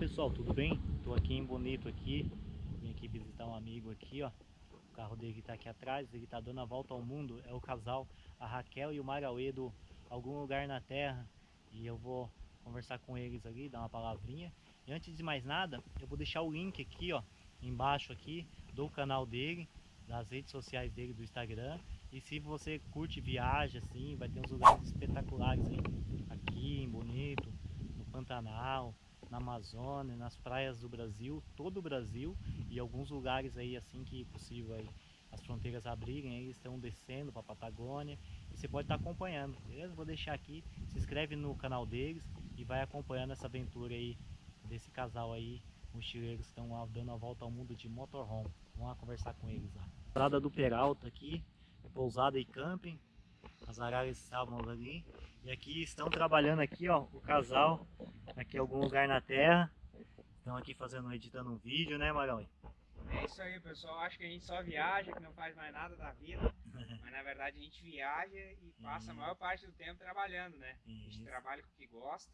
pessoal, tudo bem? Estou aqui em Bonito aqui, vim aqui visitar um amigo aqui, ó. O carro dele está aqui atrás, ele está dando a volta ao mundo. É o casal, a Raquel e o Marauê do Algum Lugar na Terra. E eu vou conversar com eles ali, dar uma palavrinha. E antes de mais nada, eu vou deixar o link aqui, ó, embaixo aqui, do canal dele, das redes sociais dele, do Instagram. E se você curte viagem, assim, vai ter uns lugares espetaculares aí, aqui em Bonito, no Pantanal, na Amazônia, nas praias do Brasil, todo o Brasil e alguns lugares aí assim que possível aí as fronteiras abrirem, aí estão descendo para a Patagônia e você pode estar tá acompanhando, beleza? Vou deixar aqui, se inscreve no canal deles e vai acompanhando essa aventura aí desse casal aí, mochileiros que estão dando a volta ao mundo de motorhome. Vamos lá conversar com eles lá. Estrada do Peralta aqui, pousada e camping, as araras estavam ali e aqui estão trabalhando aqui, ó, o casal, aqui em algum lugar na terra. Estão aqui fazendo, editando um vídeo, né, Marão? É isso aí, pessoal. Acho que a gente só viaja, que não faz mais nada da vida. Mas na verdade a gente viaja e passa a maior parte do tempo trabalhando, né? A gente trabalha com o que gosta.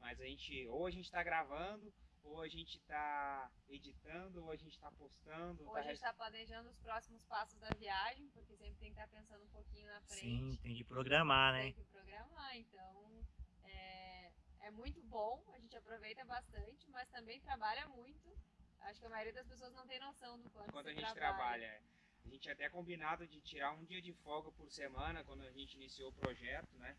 Mas a gente, ou a gente está gravando, ou a gente está editando, ou a gente está postando. Ou tá a gente está planejando os próximos passos da viagem, porque sempre tem que estar tá pensando um pouquinho na frente. Sim, tem que programar, né? Tem que programar, então é, é muito bom, a gente aproveita bastante, mas também trabalha muito. Acho que a maioria das pessoas não tem noção do quanto, quanto a gente trabalha. trabalha. A gente até combinado de tirar um dia de folga por semana quando a gente iniciou o projeto, né?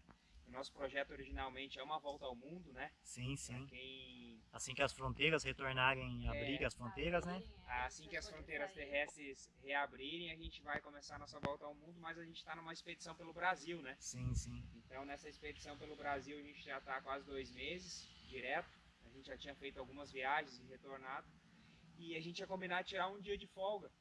O nosso projeto originalmente é uma volta ao mundo, né? Sim, sim. Quem... Assim que as fronteiras retornarem, a abrir as fronteiras, né? É, assim que as fronteiras terrestres reabrirem, a gente vai começar a nossa volta ao mundo, mas a gente está numa expedição pelo Brasil, né? Sim, sim. Então nessa expedição pelo Brasil a gente já está quase dois meses, direto. A gente já tinha feito algumas viagens e retornado. E a gente ia combinar tirar um dia de folga.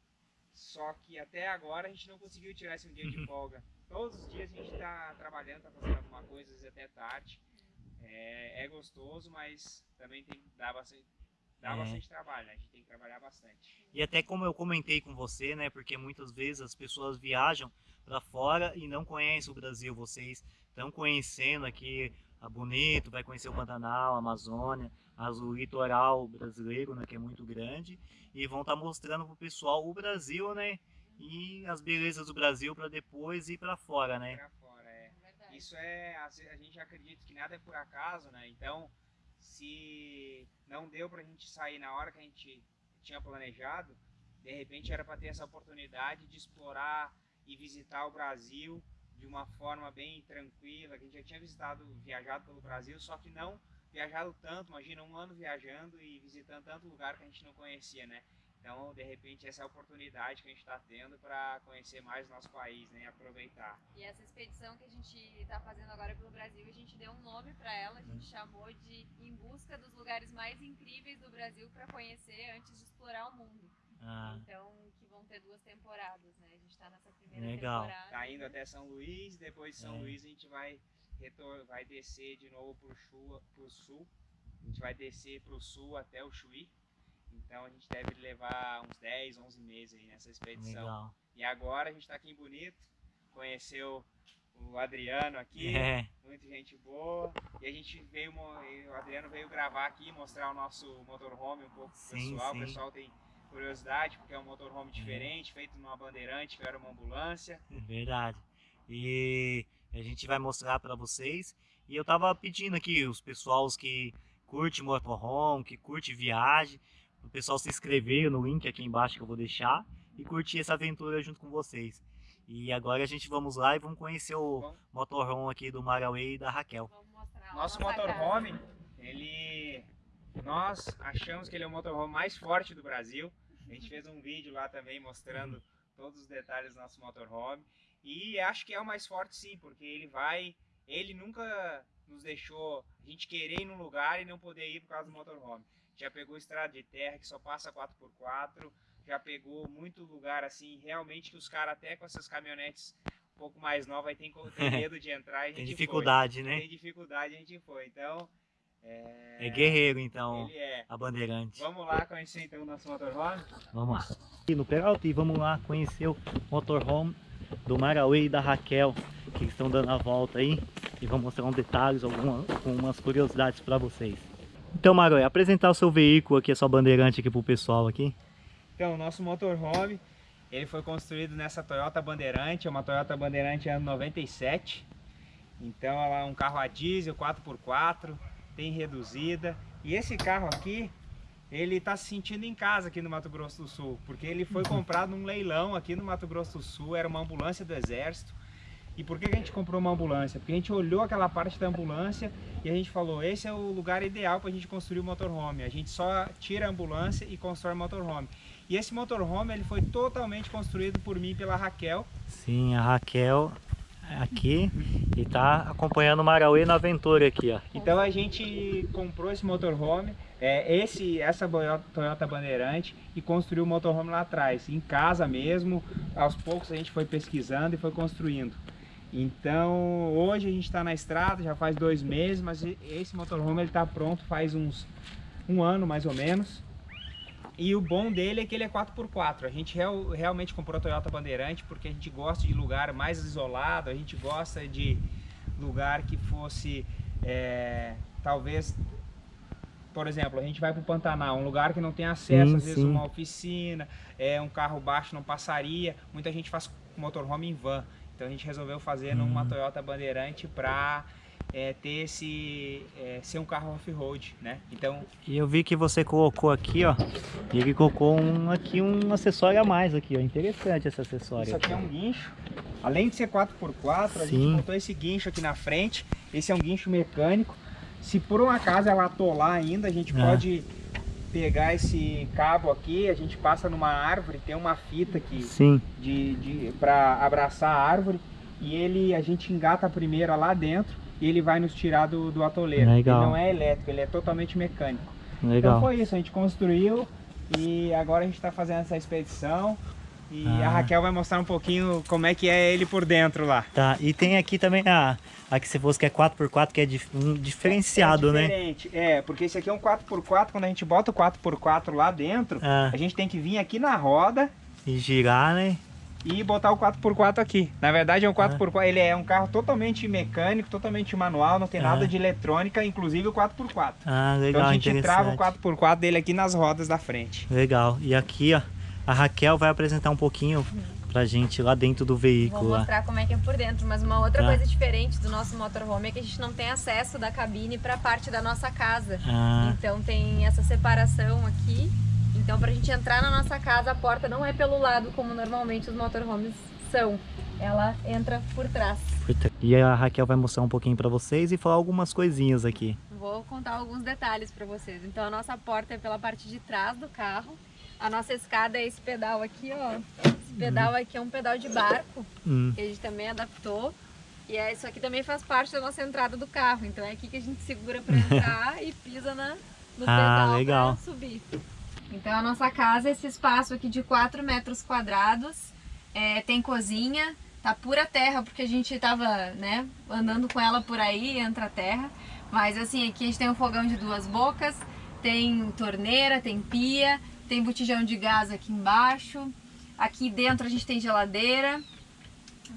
Só que até agora a gente não conseguiu tirar esse um dia de folga. Todos os dias a gente está trabalhando, está fazendo alguma coisa, às vezes até tarde. É, é gostoso, mas também tem que dar bastante, dá é. bastante trabalho, né? A gente tem que trabalhar bastante. E até como eu comentei com você, né? Porque muitas vezes as pessoas viajam para fora e não conhecem o Brasil. Vocês estão conhecendo aqui a Bonito, vai conhecer o Pantanal, a Amazônia, o litoral brasileiro, né? Que é muito grande. E vão estar tá mostrando para o pessoal o Brasil, né? E as belezas do Brasil para depois ir para fora, né? Para fora, é. Isso é, a, gente acredita que nada é por acaso, né? Então, se não deu para a gente sair na hora que a gente tinha planejado, de repente era para ter essa oportunidade de explorar e visitar o Brasil de uma forma bem tranquila. A gente já tinha visitado, viajado pelo Brasil, só que não viajado tanto. Imagina um ano viajando e visitando tanto lugar que a gente não conhecia, né? Então, de repente, essa é a oportunidade que a gente está tendo para conhecer mais o nosso país, né? Aproveitar. E essa expedição que a gente está fazendo agora pelo Brasil, a gente deu um nome para ela, a gente chamou de Em Busca dos Lugares Mais Incríveis do Brasil para conhecer antes de explorar o mundo. Ah. Então, que vão ter duas temporadas, né? A gente está nessa primeira Legal. temporada. Tá indo até São Luís, depois de São é. Luís a gente vai, retor vai descer de novo para o sul. A gente vai descer para o sul até o Chuí. Então a gente deve levar uns 10, 11 meses aí nessa expedição. Legal. E agora a gente está aqui em Bonito, conheceu o Adriano aqui, é. muita gente boa. E a gente veio, o Adriano veio gravar aqui, mostrar o nosso motorhome um pouco pro sim, pessoal. Sim. O pessoal tem curiosidade, porque é um motorhome diferente, feito numa bandeirante, que era uma ambulância. É verdade. E a gente vai mostrar para vocês. E eu tava pedindo aqui os pessoals que curte motorhome, que curte viagem, o pessoal se inscrever no link aqui embaixo que eu vou deixar e curtir essa aventura junto com vocês. E agora a gente vamos lá e vamos conhecer o Bom. motorhome aqui do Marauê e da Raquel. Nosso motorhome, ele... Nós achamos que ele é o motorhome mais forte do Brasil. A gente fez um vídeo lá também mostrando todos os detalhes do nosso motorhome. E acho que é o mais forte sim, porque ele vai... Ele nunca nos deixou a gente querer ir num lugar e não poder ir por causa do motorhome já pegou estrada de terra que só passa 4x4, já pegou muito lugar assim, realmente que os caras até com essas caminhonetes um pouco mais novas tem, tem medo de entrar e Tem dificuldade, foi. né? Tem dificuldade, a gente foi. Então, é... é guerreiro então, é. a bandeirante. Vamos lá conhecer então o nosso motorhome? Vamos lá. Aqui no Peralta e vamos lá conhecer o motorhome do Marauê e da Raquel, que estão dando a volta aí. E vamos mostrar uns detalhes, algumas, algumas curiosidades para vocês. Então, Maroy, apresentar o seu veículo aqui, a sua bandeirante aqui pro pessoal aqui. Então, o nosso motorhome, ele foi construído nessa Toyota Bandeirante, é uma Toyota Bandeirante ano 97. Então, ela é um carro a diesel 4x4, tem reduzida. E esse carro aqui, ele está se sentindo em casa aqui no Mato Grosso do Sul, porque ele foi comprado num leilão aqui no Mato Grosso do Sul, era uma ambulância do Exército. E por que a gente comprou uma ambulância? Porque a gente olhou aquela parte da ambulância e a gente falou, esse é o lugar ideal para a gente construir o motorhome. A gente só tira a ambulância e constrói o motorhome. E esse motorhome ele foi totalmente construído por mim e pela Raquel. Sim, a Raquel aqui e tá acompanhando o Marauê na aventura aqui, ó. Então a gente comprou esse motorhome, é, esse, essa Toyota Bandeirante e construiu o motorhome lá atrás, em casa mesmo. Aos poucos a gente foi pesquisando e foi construindo. Então hoje a gente está na estrada, já faz dois meses, mas esse motorhome ele está pronto faz uns um ano mais ou menos. E o bom dele é que ele é 4x4. A gente real, realmente comprou a Toyota Bandeirante porque a gente gosta de lugar mais isolado, a gente gosta de lugar que fosse, é, talvez, por exemplo, a gente vai para o Pantanal, um lugar que não tem acesso, sim, às vezes sim. uma oficina, é, um carro baixo não passaria. Muita gente faz motorhome em van. Então a gente resolveu fazer hum. numa Toyota Bandeirante para é, ter esse é, ser um carro off-road, né? Então. E eu vi que você colocou aqui, ó. E ele colocou um aqui um acessório a mais aqui, ó. Interessante esse acessório. Isso aqui é um guincho. Além de ser 4x4, Sim. a gente montou esse guincho aqui na frente. Esse é um guincho mecânico. Se por um acaso ela atolar ainda, a gente ah. pode pegar esse cabo aqui, a gente passa numa árvore, tem uma fita aqui Sim. de, de para abraçar a árvore e ele a gente engata a primeira lá dentro e ele vai nos tirar do, do atoleiro. Legal. Ele não é elétrico, ele é totalmente mecânico. Legal. Então foi isso, a gente construiu e agora a gente está fazendo essa expedição. E ah. a Raquel vai mostrar um pouquinho como é que é ele por dentro lá. Tá, e tem aqui também a, a que você fosse que é 4x4, que é um diferenciado, é, é diferente. né? É, porque esse aqui é um 4x4, quando a gente bota o 4x4 lá dentro, ah. a gente tem que vir aqui na roda. E girar, né? e botar o 4x4 aqui. Na verdade é um 4x4, ele é um carro totalmente mecânico, totalmente manual, não tem nada de eletrônica, inclusive o 4x4. Ah, legal, Então a gente trava o 4x4 dele aqui nas rodas da frente. Legal. E aqui, ó, a Raquel vai apresentar um pouquinho pra gente lá dentro do veículo. Vou mostrar lá. como é que é por dentro, mas uma outra ah. coisa diferente do nosso motorhome é que a gente não tem acesso da cabine para parte da nossa casa. Ah. Então tem essa separação aqui então, para a gente entrar na nossa casa, a porta não é pelo lado como normalmente os motorhomes são. Ela entra por trás. E a Raquel vai mostrar um pouquinho para vocês e falar algumas coisinhas aqui. Vou contar alguns detalhes para vocês. Então, a nossa porta é pela parte de trás do carro. A nossa escada é esse pedal aqui, ó. Esse pedal hum. aqui é um pedal de barco, hum. que a gente também adaptou. E é, isso aqui também faz parte da nossa entrada do carro. Então é aqui que a gente segura para entrar e pisa na, no ah, pedal para subir. Então a nossa casa, esse espaço aqui de 4 metros quadrados, é, tem cozinha, tá pura terra, porque a gente tava, né, andando com ela por aí, entra terra. Mas assim, aqui a gente tem um fogão de duas bocas, tem torneira, tem pia, tem botijão de gás aqui embaixo. Aqui dentro a gente tem geladeira,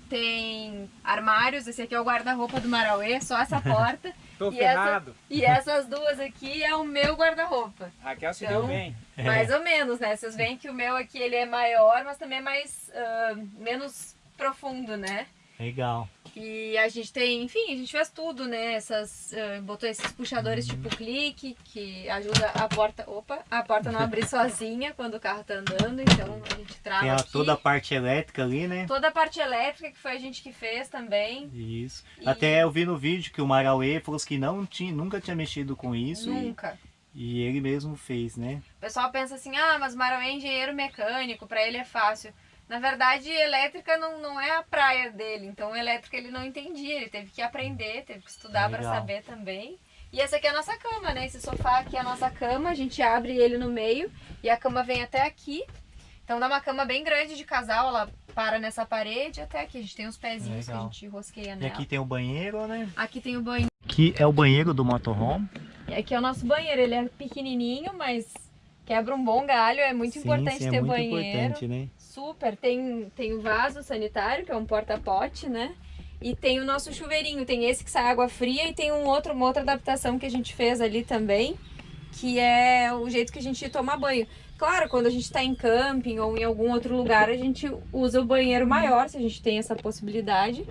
tem armários, esse aqui é o guarda-roupa do Marauê, só essa porta. Tô e ferrado. Essa, e essas duas aqui é o meu guarda-roupa. Raquel se então, deu bem. Mais ou menos, né? Vocês veem que o meu aqui ele é maior, mas também é mais uh, menos profundo, né? Legal. E a gente tem, enfim, a gente fez tudo, né? Essas, uh, botou esses puxadores uhum. tipo clique, que ajuda a porta, opa, a porta não abrir sozinha quando o carro tá andando, então a gente trava Tem a, toda a parte elétrica ali, né? Toda a parte elétrica que foi a gente que fez também. Isso. E... Até eu vi no vídeo que o Marauê falou que não tinha, nunca tinha mexido com isso. Nunca. E, e ele mesmo fez, né? O pessoal pensa assim, ah, mas Marauê é engenheiro mecânico, para ele é fácil. Na verdade, elétrica não, não é a praia dele, então elétrica ele não entendia, ele teve que aprender, teve que estudar para saber também. E essa aqui é a nossa cama, né? Esse sofá aqui é a nossa cama, a gente abre ele no meio e a cama vem até aqui. Então dá uma cama bem grande de casal, ela para nessa parede até aqui. A gente tem uns pezinhos Legal. que a gente rosqueia nela. E aqui tem o banheiro, né? Aqui tem o banheiro. Aqui é o banheiro do motorhome. E aqui é o nosso banheiro, ele é pequenininho, mas quebra um bom galho, é muito sim, importante sim, ter é muito banheiro. Importante, né? Super, tem, tem o vaso sanitário, que é um porta-pote, né? E tem o nosso chuveirinho, tem esse que sai água fria e tem um outro, uma outra adaptação que a gente fez ali também, que é o jeito que a gente toma banho. Claro, quando a gente está em camping ou em algum outro lugar, a gente usa o banheiro maior, se a gente tem essa possibilidade.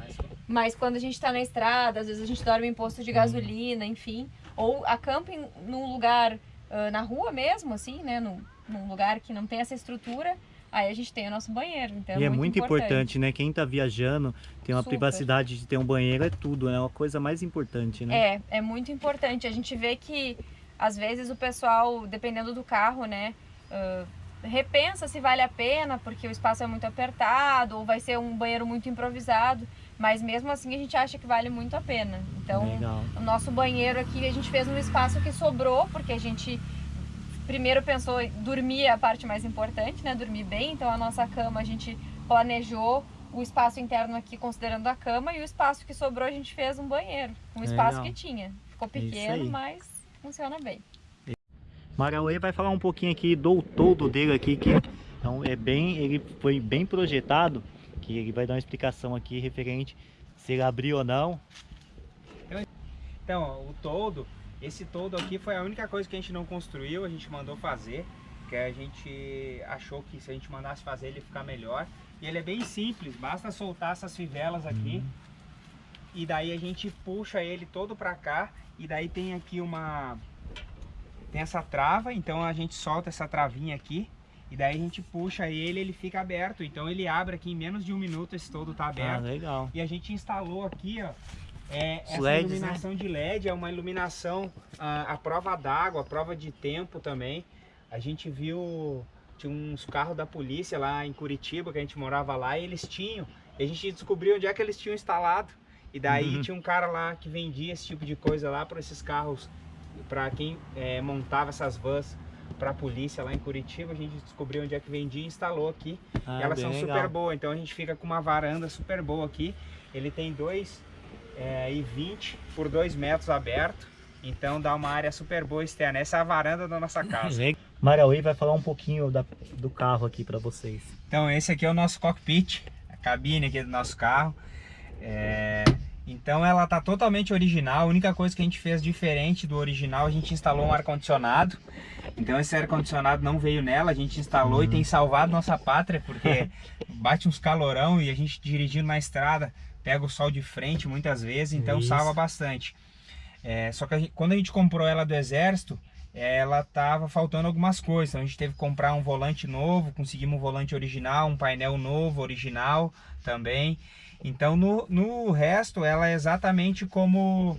Mas quando a gente está na estrada, às vezes a gente dorme em posto de gasolina, enfim. Ou a camping num lugar, na rua mesmo, assim, né? Num, num lugar que não tem essa estrutura, aí a gente tem o nosso banheiro. Então é e é muito, muito importante. importante, né? Quem está viajando, tem uma Super. privacidade de ter um banheiro, é tudo, né? É uma coisa mais importante, né? É, é muito importante. A gente vê que, às vezes, o pessoal, dependendo do carro, né? Uh, repensa se vale a pena, porque o espaço é muito apertado, ou vai ser um banheiro muito improvisado. Mas mesmo assim a gente acha que vale muito a pena. Então, Legal. o nosso banheiro aqui, a gente fez um espaço que sobrou, porque a gente primeiro pensou em dormir a parte mais importante, né? Dormir bem. Então, a nossa cama a gente planejou o espaço interno aqui considerando a cama e o espaço que sobrou a gente fez um banheiro. Um espaço Legal. que tinha. Ficou é pequeno, mas funciona bem. Marauê vai falar um pouquinho aqui do todo dele aqui, que então, é bem, ele foi bem projetado, que ele vai dar uma explicação aqui referente se ele abriu ou não. Então, o todo, esse todo aqui foi a única coisa que a gente não construiu, a gente mandou fazer, que a gente achou que se a gente mandasse fazer ele ia ficar melhor. E ele é bem simples, basta soltar essas fivelas aqui, uhum. e daí a gente puxa ele todo para cá, e daí tem aqui uma tem essa trava, então a gente solta essa travinha aqui e daí a gente puxa ele, ele fica aberto. Então ele abre aqui em menos de um minuto, esse todo tá aberto. Ah, legal. E a gente instalou aqui, ó, é, essa LEDs, né? iluminação né? de LED, é uma iluminação a, a prova d'água, a prova de tempo também. A gente viu, tinha uns carros da polícia lá em Curitiba, que a gente morava lá, e eles tinham. E a gente descobriu onde é que eles tinham instalado. E daí uhum. tinha um cara lá que vendia esse tipo de coisa lá para esses carros para quem é, montava essas vans para a polícia lá em Curitiba, a gente descobriu onde é que vendia e instalou aqui. Ah, e elas são legal. super boas, então a gente fica com uma varanda super boa aqui. Ele tem 2,20 é, por 2 metros aberto, então dá uma área super boa externa. Essa é a varanda da nossa casa. Marauí vai falar um pouquinho da, do carro aqui para vocês. Então esse aqui é o nosso cockpit, a cabine aqui do nosso carro. É... Então ela tá totalmente original, a única coisa que a gente fez diferente do original, a gente instalou um ar-condicionado. Então esse ar-condicionado não veio nela, a gente instalou uhum. e tem salvado nossa pátria, porque bate uns calorão e a gente dirigindo na estrada, pega o sol de frente muitas vezes, então Isso. salva bastante. É, só que a gente, quando a gente comprou ela do exército, ela tava faltando algumas coisas, então a gente teve que comprar um volante novo, conseguimos um volante original, um painel novo, original também. Então no, no resto ela é exatamente como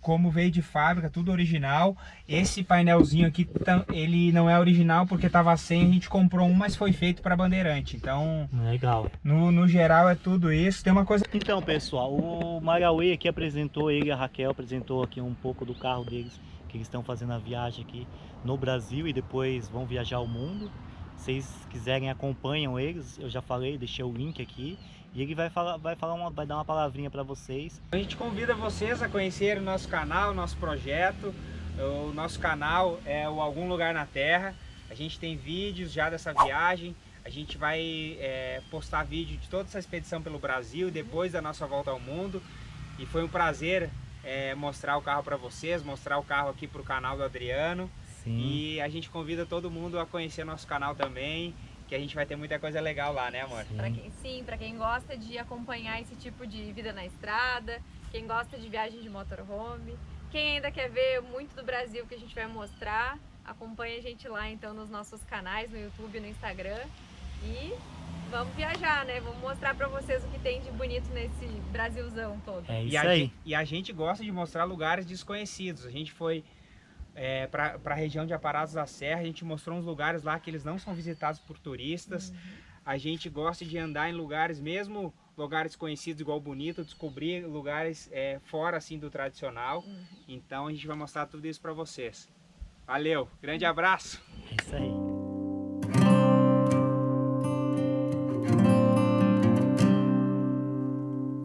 como veio de fábrica, tudo original. Esse painelzinho aqui, ele não é original porque estava sem, a gente comprou um, mas foi feito para Bandeirante. Então, legal. No, no geral é tudo isso. Tem uma coisa... Então, pessoal, o Marauê aqui apresentou, ele e a Raquel apresentou aqui um pouco do carro deles, que eles estão fazendo a viagem aqui no Brasil e depois vão viajar ao mundo. Vocês quiserem, acompanham eles, eu já falei, deixei o link aqui. E ele vai falar, vai falar uma, vai dar uma palavrinha para vocês. A gente convida vocês a conhecer o nosso canal, o nosso projeto. O nosso canal é o Algum Lugar na Terra. A gente tem vídeos já dessa viagem. A gente vai é, postar vídeo de toda essa expedição pelo Brasil, depois da nossa volta ao mundo. E foi um prazer é, mostrar o carro para vocês, mostrar o carro aqui para o canal do Adriano. Sim. E a gente convida todo mundo a conhecer nosso canal também que a gente vai ter muita coisa legal lá, né amor? Sim, pra quem, sim, para quem gosta de acompanhar esse tipo de vida na estrada, quem gosta de viagem de motorhome, quem ainda quer ver muito do Brasil que a gente vai mostrar, acompanha a gente lá então nos nossos canais, no YouTube e no Instagram e vamos viajar, né? Vamos mostrar para vocês o que tem de bonito nesse Brasilzão todo. É isso e aí. E a gente gosta de mostrar lugares desconhecidos. A gente foi é, para a região de Aparados da Serra. A gente mostrou uns lugares lá que eles não são visitados por turistas. Uhum. A gente gosta de andar em lugares, mesmo lugares conhecidos igual Bonito, descobrir lugares é, fora assim do tradicional. Uhum. Então a gente vai mostrar tudo isso para vocês. Valeu, grande abraço! É isso aí.